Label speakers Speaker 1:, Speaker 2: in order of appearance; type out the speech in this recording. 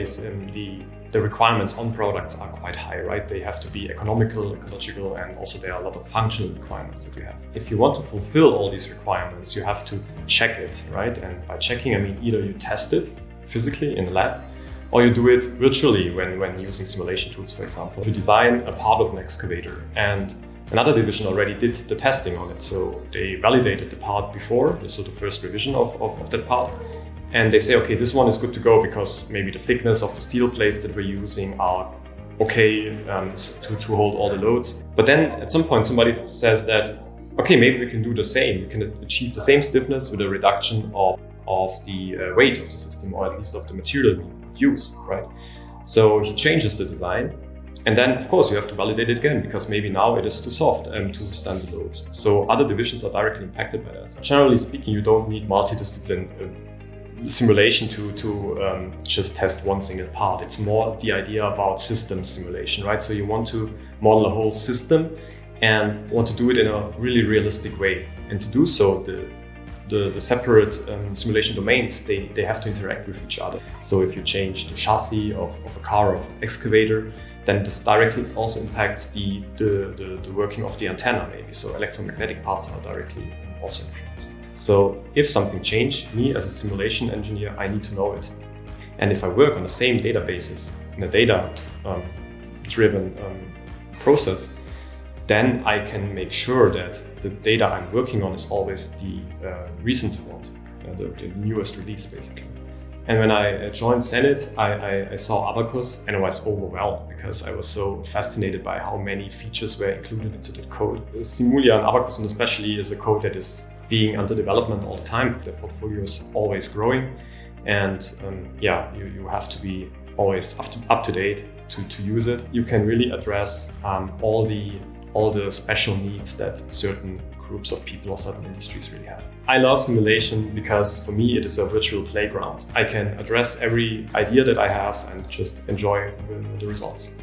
Speaker 1: Um, the requirements on products are quite high, right? They have to be economical, ecological, and also there are a lot of functional requirements that we have. If you want to fulfill all these requirements, you have to check it, right? And by checking, I mean either you test it physically in the lab, or you do it virtually when, when using simulation tools, for example. You design a part of an excavator and another division already did the testing on it. So they validated the part before, so the first revision of, of, of that part and they say, okay, this one is good to go because maybe the thickness of the steel plates that we're using are okay um, to, to hold all the loads. But then at some point, somebody says that, okay, maybe we can do the same. We can achieve the same stiffness with a reduction of, of the uh, weight of the system, or at least of the material we use, right? So he changes the design. And then, of course, you have to validate it again because maybe now it is too soft and um, to withstand the loads. So other divisions are directly impacted by that. Generally speaking, you don't need multidiscipline uh, simulation to, to um, just test one single part. It's more the idea about system simulation, right? So you want to model a whole system and want to do it in a really realistic way. And to do so, the, the, the separate um, simulation domains, they, they have to interact with each other. So if you change the chassis of, of a car or excavator, then this directly also impacts the, the, the, the working of the antenna maybe. So electromagnetic parts are directly also influenced. So if something changed, me as a simulation engineer, I need to know it. And if I work on the same databases in a data-driven um, um, process, then I can make sure that the data I'm working on is always the uh, recent one, uh, the, the, newest release, basically. And when I uh, joined CENIT, I, I, I, saw Abaqus and I was overwhelmed because I was so fascinated by how many features were included into the code. Simulia and Abaqus and especially, is a code that is being under development all the time. The portfolio is always growing. And um, yeah, you, you have to be always up to, up to date to, to use it. You can really address um, all the all the special needs that certain groups of people or certain industries really have. I love simulation because for me it is a virtual playground. I can address every idea that I have and just enjoy the, results.